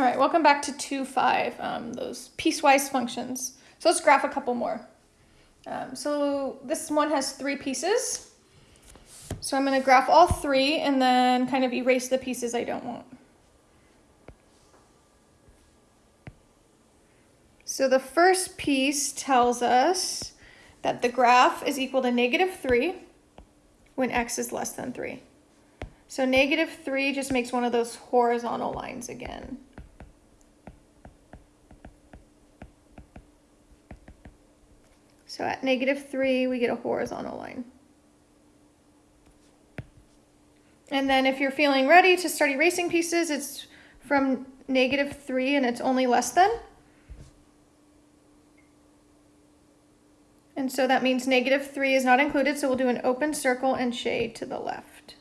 All right, welcome back to 2.5, um, those piecewise functions. So let's graph a couple more. Um, so this one has three pieces. So I'm going to graph all three and then kind of erase the pieces I don't want. So the first piece tells us that the graph is equal to negative 3 when x is less than 3. So negative 3 just makes one of those horizontal lines again. So at negative 3, we get a horizontal line. And then if you're feeling ready to start erasing pieces, it's from negative 3 and it's only less than. And so that means negative 3 is not included, so we'll do an open circle and shade to the left.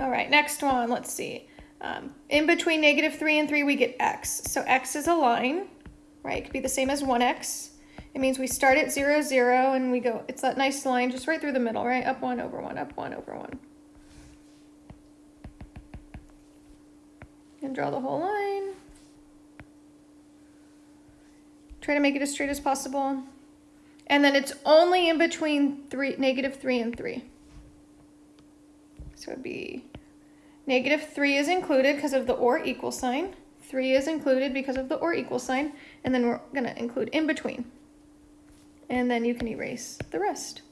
All right, next one, let's see. Um, in between negative 3 and 3, we get x. So x is a line, right? It could be the same as 1x. It means we start at 0, 0, and we go, it's that nice line just right through the middle, right? Up 1 over 1, up 1 over 1. And draw the whole line. Try to make it as straight as possible. And then it's only in between three, negative 3 and 3. So it'd be negative 3 is included because of the or equal sign. 3 is included because of the or equal sign. And then we're going to include in between. And then you can erase the rest.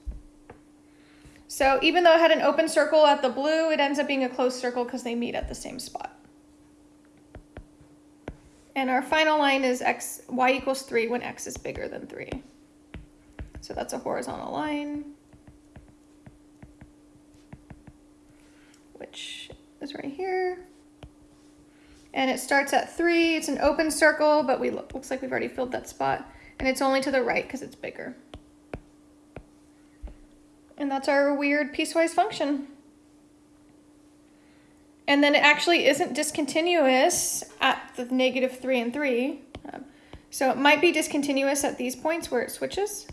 So even though it had an open circle at the blue, it ends up being a closed circle because they meet at the same spot. And our final line is x, y equals 3 when x is bigger than 3. So that's a horizontal line. which is right here. And it starts at three. It's an open circle, but we look, looks like we've already filled that spot. And it's only to the right because it's bigger. And that's our weird piecewise function. And then it actually isn't discontinuous at the negative 3 and 3. Um, so it might be discontinuous at these points where it switches.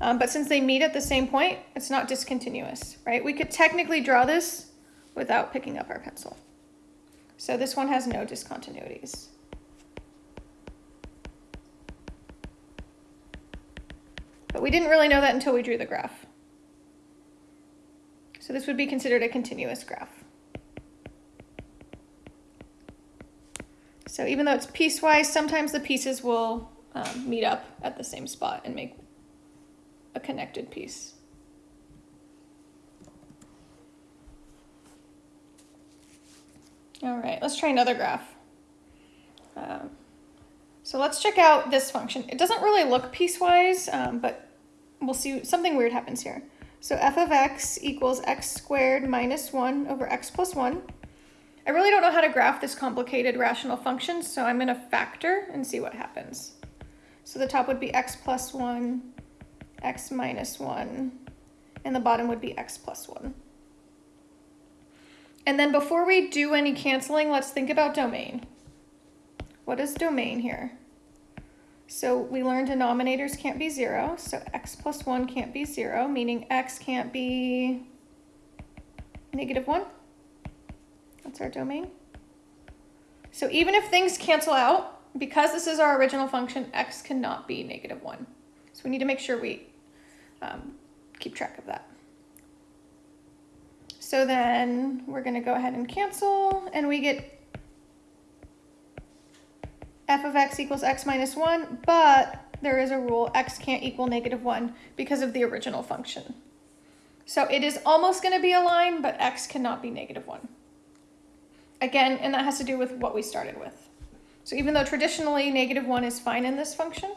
Um, but since they meet at the same point, it's not discontinuous, right? We could technically draw this without picking up our pencil. So this one has no discontinuities. But we didn't really know that until we drew the graph. So this would be considered a continuous graph. So even though it's piecewise, sometimes the pieces will um, meet up at the same spot and make a connected piece. All right, let's try another graph. Um, so let's check out this function. It doesn't really look piecewise, um, but we'll see something weird happens here. So f of x equals x squared minus 1 over x plus 1. I really don't know how to graph this complicated rational function, so I'm going to factor and see what happens. So the top would be x plus 1, x minus 1, and the bottom would be x plus 1. And then before we do any canceling, let's think about domain. What is domain here? So we learned denominators can't be zero, so x plus one can't be zero, meaning x can't be negative one. That's our domain. So even if things cancel out, because this is our original function, x cannot be negative one. So we need to make sure we um, keep track of that. So then we're going to go ahead and cancel, and we get f of x equals x minus 1, but there is a rule, x can't equal negative 1 because of the original function. So it is almost going to be a line, but x cannot be negative 1. Again, and that has to do with what we started with. So even though traditionally negative 1 is fine in this function,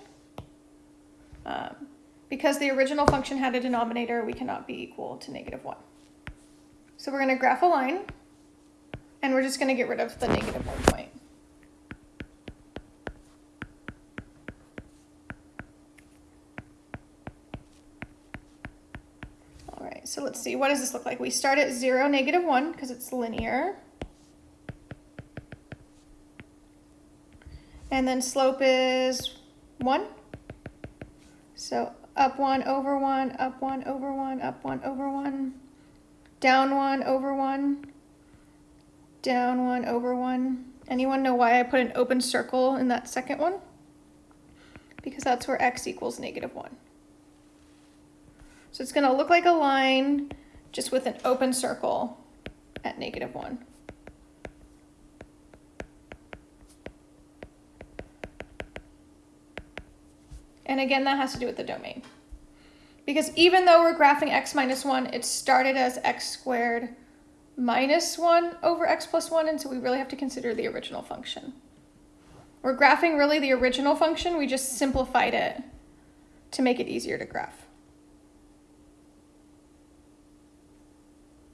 um, because the original function had a denominator, we cannot be equal to negative 1. So we're going to graph a line, and we're just going to get rid of the negative one point. All right, so let's see, what does this look like? We start at 0, negative 1, because it's linear. And then slope is 1. So up one, over one, up one, over one, up one, over one, down one, over one, down one, over one. Anyone know why I put an open circle in that second one? Because that's where x equals negative one. So it's gonna look like a line just with an open circle at negative one. And again, that has to do with the domain. Because even though we're graphing x minus 1, it started as x squared minus 1 over x plus 1, and so we really have to consider the original function. We're graphing really the original function, we just simplified it to make it easier to graph.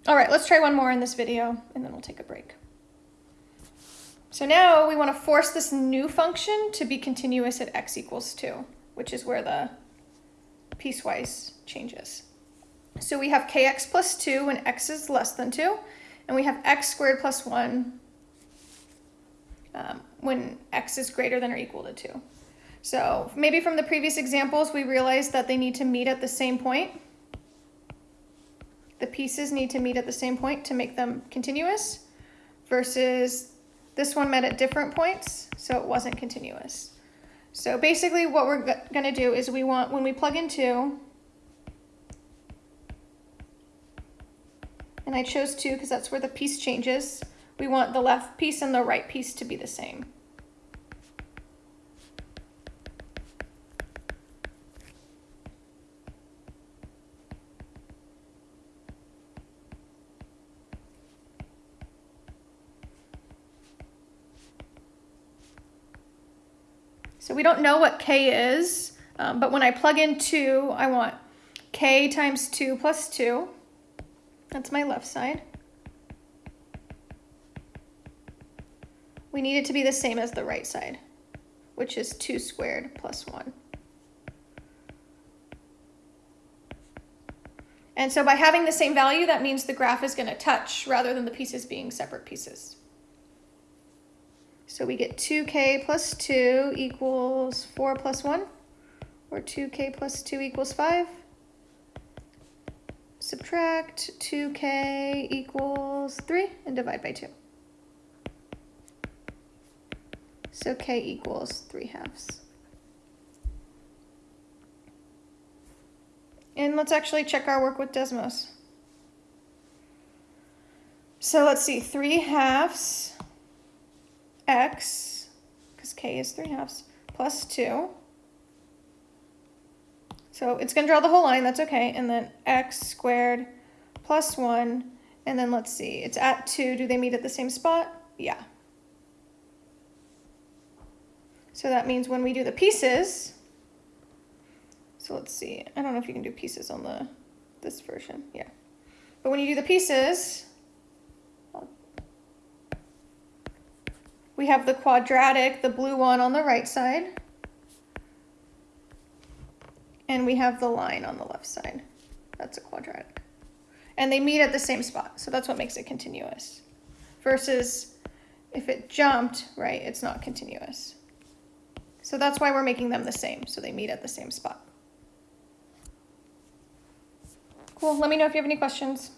All right, let's try one more in this video, and then we'll take a break. So now we want to force this new function to be continuous at x equals 2 which is where the piecewise changes. So we have kx plus 2 when x is less than 2, and we have x squared plus 1 um, when x is greater than or equal to 2. So maybe from the previous examples, we realized that they need to meet at the same point. The pieces need to meet at the same point to make them continuous, versus this one met at different points, so it wasn't continuous. So basically what we're going to do is we want, when we plug in 2, and I chose 2 because that's where the piece changes, we want the left piece and the right piece to be the same. So we don't know what k is, um, but when I plug in 2, I want k times 2 plus 2. That's my left side. We need it to be the same as the right side, which is 2 squared plus 1. And so by having the same value, that means the graph is going to touch rather than the pieces being separate pieces. So we get 2k plus 2 equals 4 plus 1, or 2k plus 2 equals 5. Subtract 2k equals 3 and divide by 2. So k equals 3 halves. And let's actually check our work with Desmos. So let's see, 3 halves x, because k is 3 halves, plus 2. So it's going to draw the whole line, that's okay. And then x squared plus 1. And then let's see, it's at 2. Do they meet at the same spot? Yeah. So that means when we do the pieces, so let's see, I don't know if you can do pieces on the this version, yeah. But when you do the pieces, We have the quadratic, the blue one on the right side. And we have the line on the left side. That's a quadratic. And they meet at the same spot, so that's what makes it continuous. Versus if it jumped, right, it's not continuous. So that's why we're making them the same, so they meet at the same spot. Cool, let me know if you have any questions.